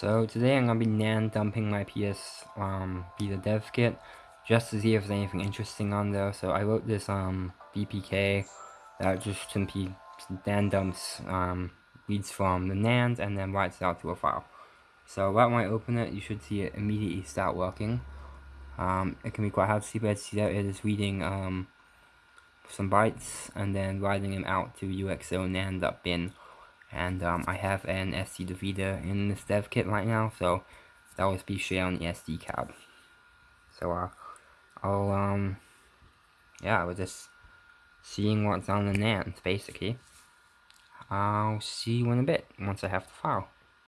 So today I'm to be nan dumping my PS um, Vita dev kit just to see if there's anything interesting on there. So I wrote this um, VPK that just simply nan dumps um, reads from the NAND and then writes it out to a file. So right when I open it, you should see it immediately start working. Um, it can be quite hard to see, but see that it is reading um, some bytes and then writing them out to UXO NAND.bin and um, I have an SD Vita in this dev kit right now, so that will be shared on the SD card. So uh, I'll um, yeah, we're just seeing what's on the NAND basically. I'll see you in a bit once I have the file.